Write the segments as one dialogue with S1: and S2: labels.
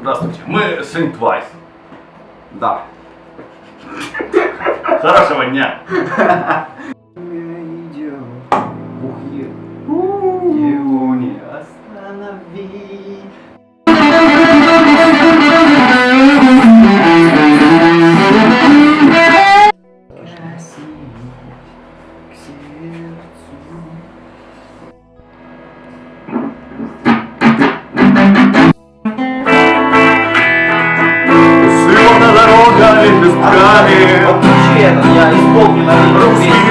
S1: Здравствуйте, мы Сент Вайс.
S2: Да.
S1: Хорошего дня.
S2: Исполню на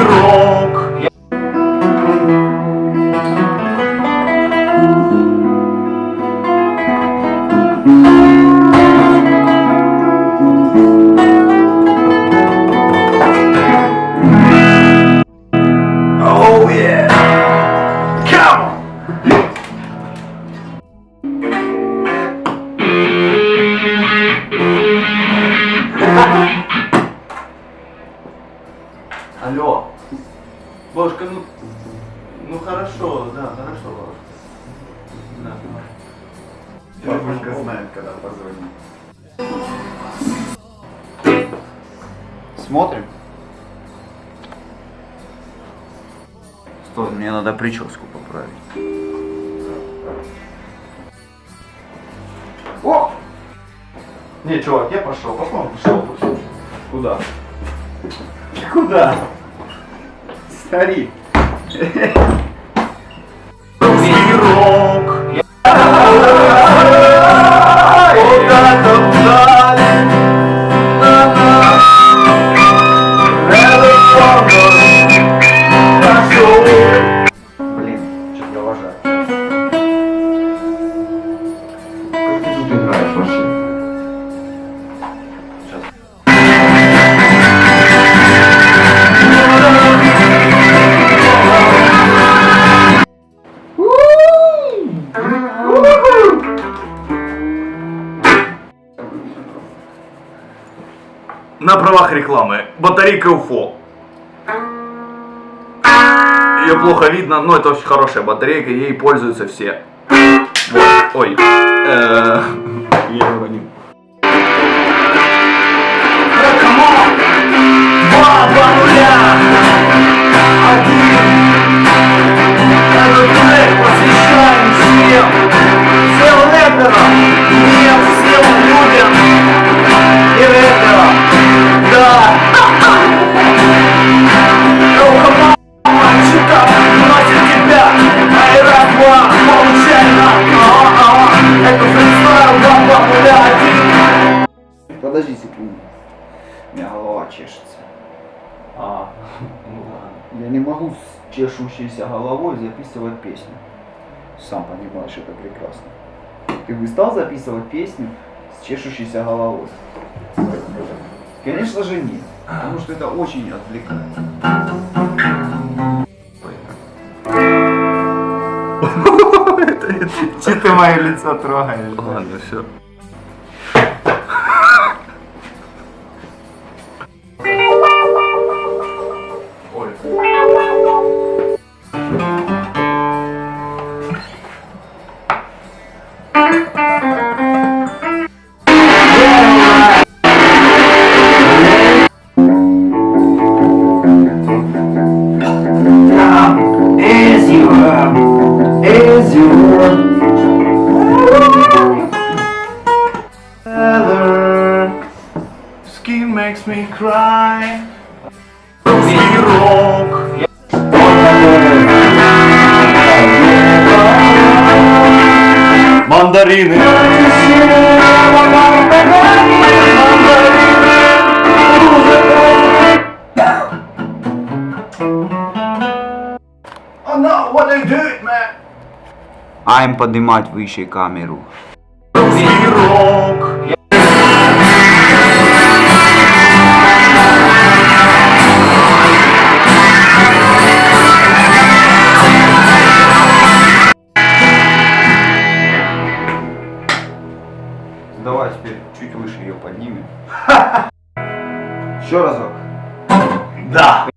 S1: Алло. Бабушка, ну, ну хорошо, да, хорошо, бабушка. Да.
S2: Бабушка знает, когда позвонить. Смотрим. Стой, мне надо прическу поправить. О!
S1: Не, чувак, я пошел, пошел, пошел. Куда?
S2: Куда? study.
S1: На правах рекламы. Батарейка УФО. Ее плохо видно, но это очень хорошая батарейка, ей пользуются все. Вот. Ой. Э, уронил.
S2: У меня голова чешется.
S1: А, ну ладно.
S2: Я не могу с чешущейся головой записывать песню. Сам понимаешь, это прекрасно. Ты бы стал записывать песню с чешущейся головой? Конечно же нет. Потому что это очень отвлекает. Че ты мое лицо трогаешь?
S1: Ладно, все. Makes me cry. Русский рок. Мандарины. Oh no, what are you doing, man?
S2: I'm поднимать выше камеру. Давай теперь чуть выше ее поднимем. Еще разок. Да.